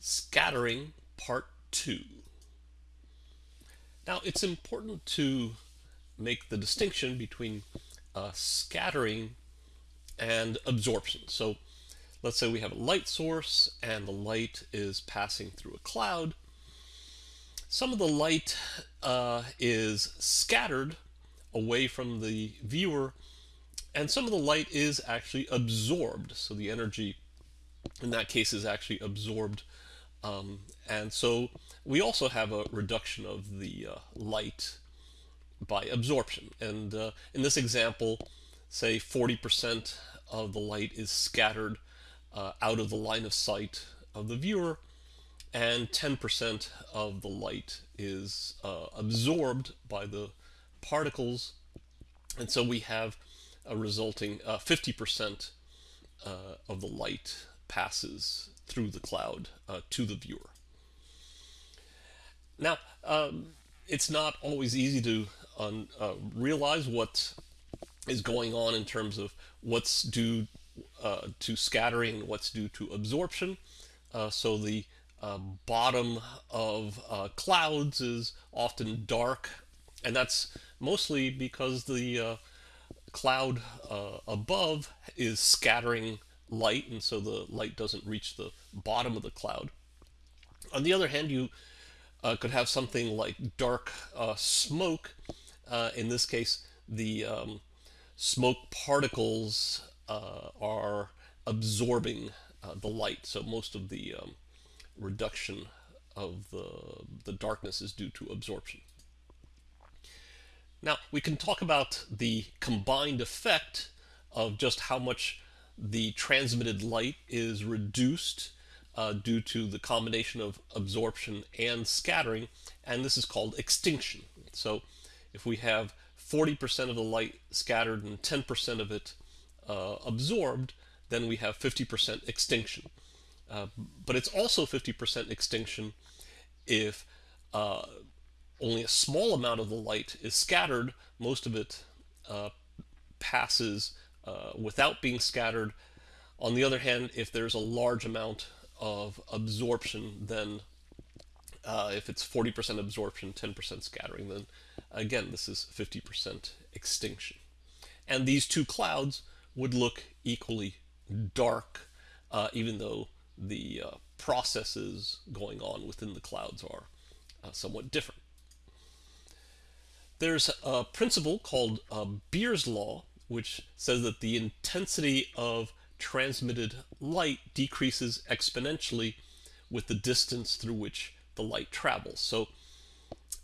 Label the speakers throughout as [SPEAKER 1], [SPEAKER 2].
[SPEAKER 1] Scattering Part 2. Now it's important to make the distinction between uh, scattering and absorption. So let's say we have a light source and the light is passing through a cloud. Some of the light uh, is scattered away from the viewer and some of the light is actually absorbed. So the energy in that case is actually absorbed um, and so we also have a reduction of the uh, light by absorption. And uh, in this example, say 40% of the light is scattered uh, out of the line of sight of the viewer, and 10% of the light is uh, absorbed by the particles. And so we have a resulting 50% uh, uh, of the light passes through the cloud uh, to the viewer. Now, um, it's not always easy to uh, realize what is going on in terms of what's due uh, to scattering and what's due to absorption. Uh, so the um, bottom of uh, clouds is often dark, and that's mostly because the uh, cloud above is scattering light, and so the light doesn't reach the bottom of the cloud. On the other hand, you uh, could have something like dark uh, smoke. Uh, in this case, the um, smoke particles uh, are absorbing uh, the light, so most of the um, reduction of the, the darkness is due to absorption. Now, we can talk about the combined effect of just how much the transmitted light is reduced uh, due to the combination of absorption and scattering, and this is called extinction. So if we have 40% of the light scattered and 10% of it uh, absorbed, then we have 50% extinction. Uh, but it's also 50% extinction if uh, only a small amount of the light is scattered, most of it uh, passes uh, without being scattered. On the other hand, if there's a large amount of absorption, then uh, if it's 40% absorption, 10% scattering, then again, this is 50% extinction. And these two clouds would look equally dark, uh, even though the uh, processes going on within the clouds are uh, somewhat different. There's a principle called uh, Beer's law, which says that the intensity of transmitted light decreases exponentially with the distance through which the light travels. So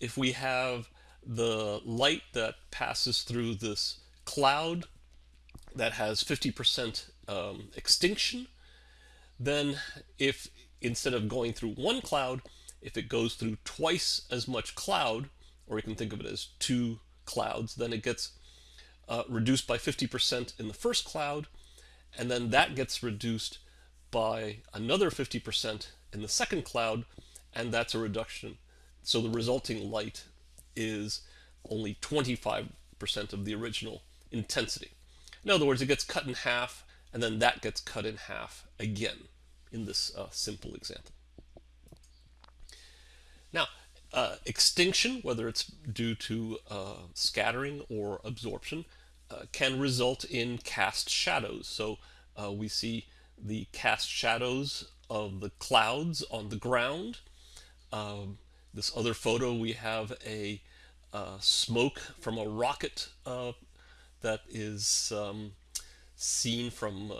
[SPEAKER 1] if we have the light that passes through this cloud that has 50% um, extinction, then if instead of going through one cloud, if it goes through twice as much cloud, or you can think of it as two clouds, then it gets uh, reduced by 50% in the first cloud, and then that gets reduced by another 50% in the second cloud, and that's a reduction. So the resulting light is only 25% of the original intensity. In other words, it gets cut in half, and then that gets cut in half again in this uh, simple example. Now, uh, extinction, whether it's due to uh, scattering or absorption, uh, can result in cast shadows. So uh, we see the cast shadows of the clouds on the ground. Um, this other photo, we have a uh, smoke from a rocket uh, that is um, seen from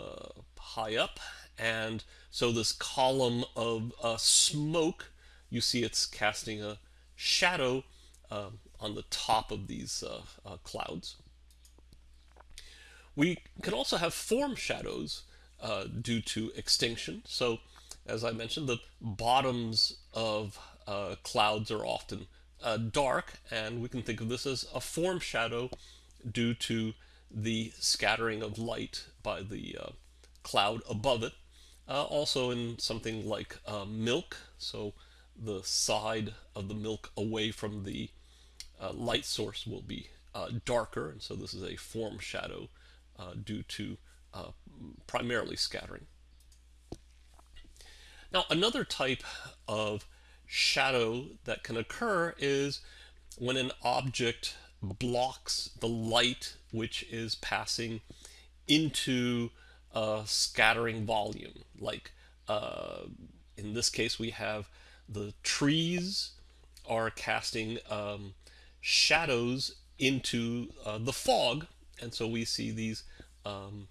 [SPEAKER 1] high up. And so this column of smoke, you see it's casting a shadow um, on the top of these uh, uh, clouds. We can also have form shadows uh, due to extinction. So as I mentioned, the bottoms of uh, clouds are often uh, dark, and we can think of this as a form shadow due to the scattering of light by the uh, cloud above it. also in something like milk, so the side of the milk away from the uh, light source will be uh, darker, and so this is a form shadow uh, due to uh, primarily scattering. Now, another type of shadow that can occur is when an object blocks the light which is passing into a scattering volume. Like uh, in this case, we have the trees are casting um, shadows into uh, the fog, and so we see these um,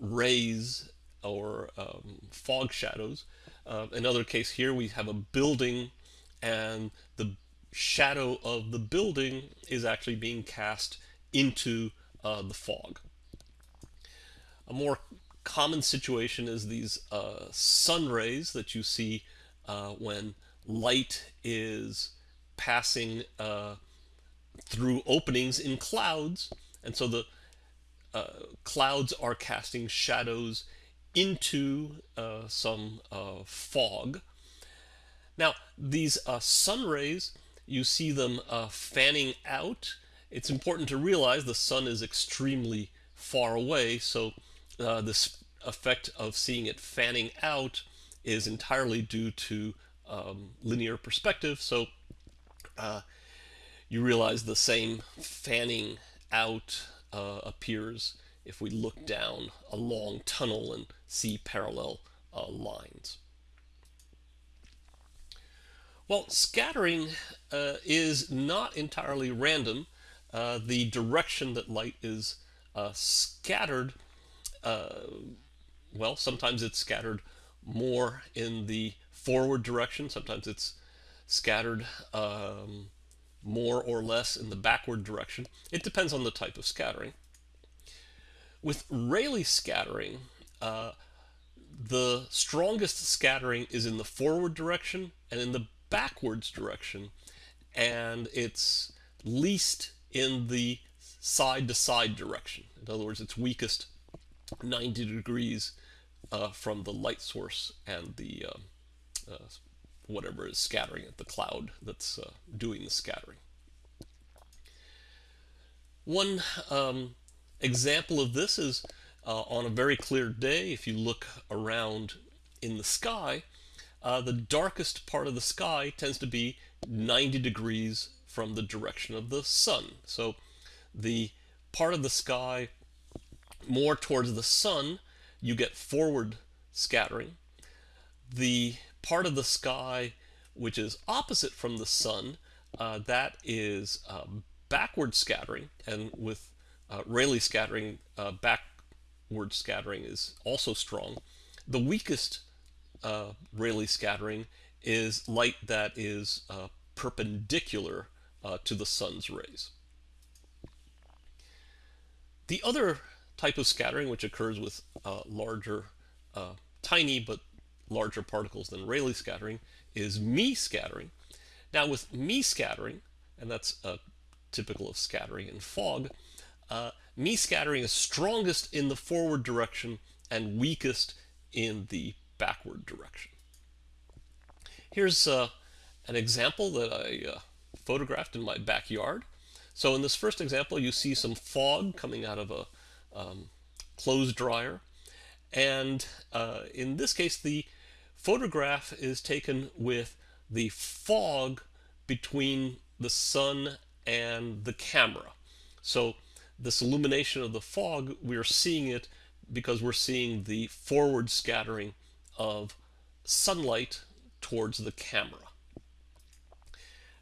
[SPEAKER 1] rays or um, fog shadows. Uh, another case here, we have a building, and the shadow of the building is actually being cast into uh, the fog. A more common situation is these uh, sun rays that you see uh, when light is passing uh, through openings in clouds, and so the uh, clouds are casting shadows into uh, some uh, fog. Now, these sun rays, you see them fanning out. It's important to realize the sun is extremely far away, so this effect of seeing it fanning out is entirely due to um, linear perspective. So uh, you realize the same fanning out uh, appears if we look down a long tunnel and see parallel uh, lines. Well, scattering uh, is not entirely random. Uh, the direction that light is uh, scattered well, sometimes it's scattered more in the forward direction, sometimes it's scattered um, more or less in the backward direction. It depends on the type of scattering. With Rayleigh scattering, uh, the strongest scattering is in the forward direction and in the backwards direction, and it's least in the side to side direction. In other words, it's weakest 90 degrees uh, from the light source and the um, uh, whatever is scattering it, the cloud that's uh, doing the scattering. One um, example of this is uh, on a very clear day, if you look around in the sky, uh, the darkest part of the sky tends to be 90 degrees from the direction of the sun. So the part of the sky more towards the sun, you get forward scattering. The part of the sky which is opposite from the sun, uh, that is um, backward scattering, and with uh, Rayleigh scattering, uh, backward scattering is also strong. The weakest uh, Rayleigh scattering is light that is uh, perpendicular to the sun's rays. The other type of scattering, which occurs with uh, larger, uh, tiny but larger particles than Rayleigh scattering, is Mie scattering. Now with Mie scattering, and that's uh, typical of scattering in fog, uh, Mie scattering is strongest in the forward direction and weakest in the backward direction. Here's uh, an example that I uh, photographed in my backyard. So in this first example, you see some fog coming out of a um, clothes dryer. And uh, in this case, the photograph is taken with the fog between the sun and the camera. So this illumination of the fog, we're seeing it because we're seeing the forward scattering of sunlight towards the camera.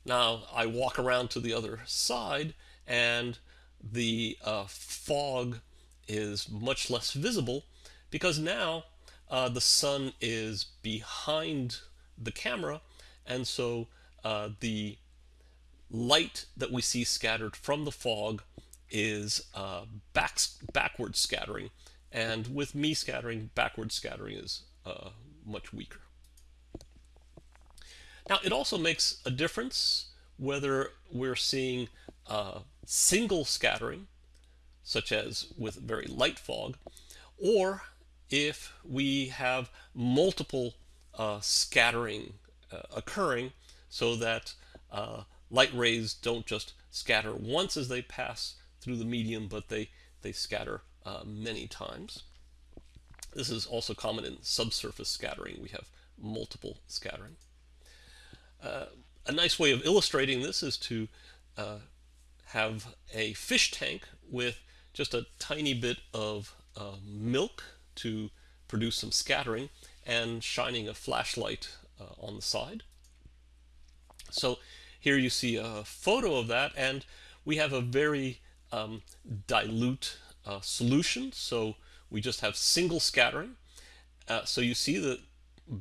[SPEAKER 1] Now I walk around to the other side and the uh, fog is much less visible because now uh, the sun is behind the camera and so uh, the light that we see scattered from the fog is uh, back, backward scattering and with Mie scattering backward scattering is uh, much weaker. Now it also makes a difference whether we're seeing uh, single scattering such as with very light fog, or if we have multiple uh, scattering uh, occurring so that uh, light rays don't just scatter once as they pass through the medium, but they, they scatter uh, many times. This is also common in subsurface scattering. We have multiple scattering. Uh, a nice way of illustrating this is to uh, have a fish tank with just a tiny bit of uh, milk to produce some scattering and shining a flashlight uh, on the side. So here you see a photo of that and we have a very um, dilute uh, solution. So we just have single scattering. Uh, so you see the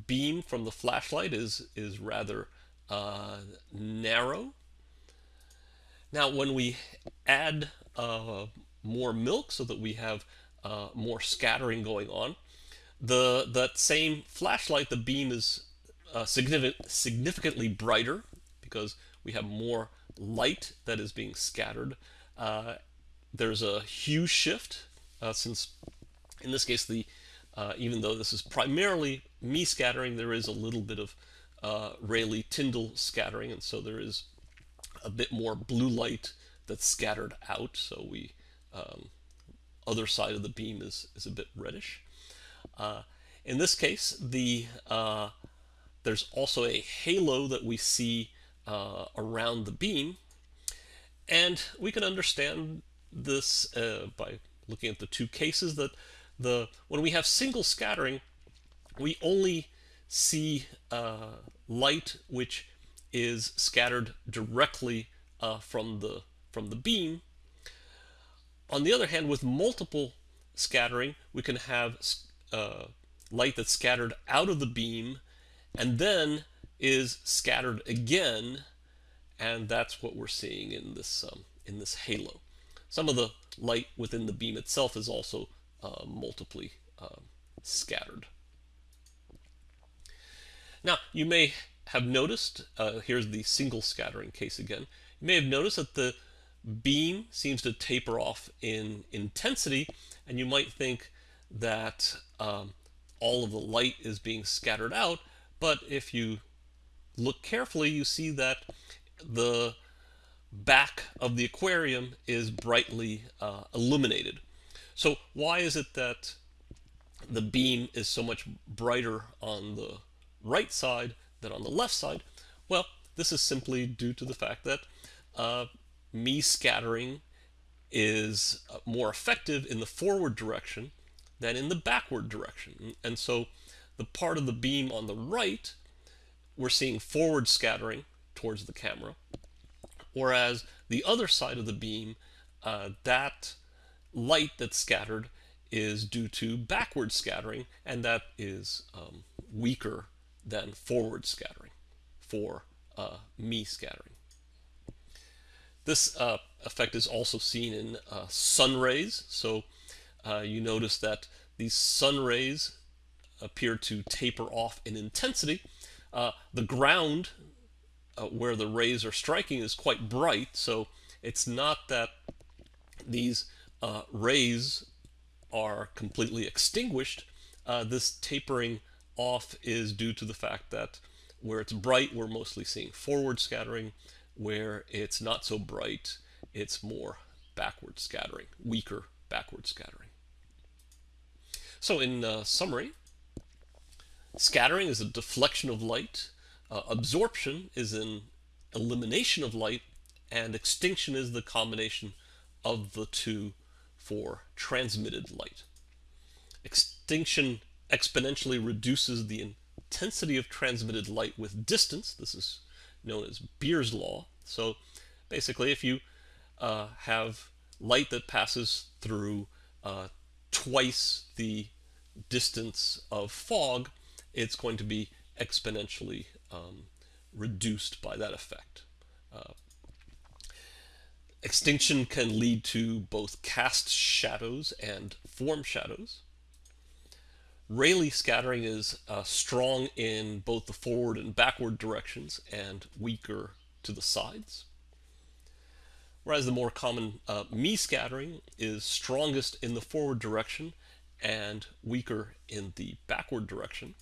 [SPEAKER 1] beam from the flashlight is is rather uh, narrow. Now when we add uh, more milk so that we have uh, more scattering going on the that same flashlight the beam is uh, significant, significantly brighter because we have more light that is being scattered. Uh, there's a hue shift uh, since in this case the uh, even though this is primarily Mie scattering there is a little bit of uh, Rayleigh Tyndall scattering and so there is a bit more blue light that's scattered out so we um, other side of the beam is, is a bit reddish. Uh, in this case the uh, there's also a halo that we see uh, around the beam. And we can understand this uh, by looking at the two cases that the when we have single scattering, we only see uh, light which is scattered directly uh, from the from the beam. On the other hand, with multiple scattering, we can have uh, light that's scattered out of the beam and then is scattered again, and that's what we're seeing in this um, in this halo. Some of the light within the beam itself is also uh, multiply uh, scattered. Now, you may have noticed, uh, here's the single scattering case again, you may have noticed that the beam seems to taper off in intensity, and you might think that um, all of the light is being scattered out, but if you look carefully, you see that the back of the aquarium is brightly uh, illuminated. So why is it that the beam is so much brighter on the right side than on the left side? Well, this is simply due to the fact that uh, Mie scattering is uh, more effective in the forward direction than in the backward direction. And so the part of the beam on the right we're seeing forward scattering towards the camera, whereas the other side of the beam, uh, that light that's scattered is due to backward scattering, and that is um, weaker than forward scattering for uh, Mie scattering. This uh, effect is also seen in uh, sun rays. So uh, you notice that these sun rays appear to taper off in intensity, uh, the ground uh, where the rays are striking is quite bright, so it's not that these uh, rays are completely extinguished. This tapering off is due to the fact that where it's bright, we're mostly seeing forward scattering. Where it's not so bright, it's more backward scattering, weaker backward scattering. So in uh, summary, Scattering is a deflection of light. Uh, absorption is an elimination of light. And extinction is the combination of the two for transmitted light. Extinction exponentially reduces the intensity of transmitted light with distance. This is known as Beer's law. So basically, if you uh, have light that passes through uh, twice the distance of fog, it's going to be exponentially um, reduced by that effect. Uh, extinction can lead to both cast shadows and form shadows. Rayleigh scattering is uh, strong in both the forward and backward directions and weaker to the sides. Whereas the more common uh, scattering is strongest in the forward direction and weaker in the backward direction.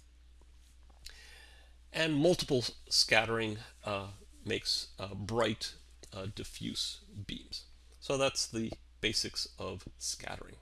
[SPEAKER 1] And multiple scattering uh, makes uh, bright, uh, diffuse beams. So that's the basics of scattering.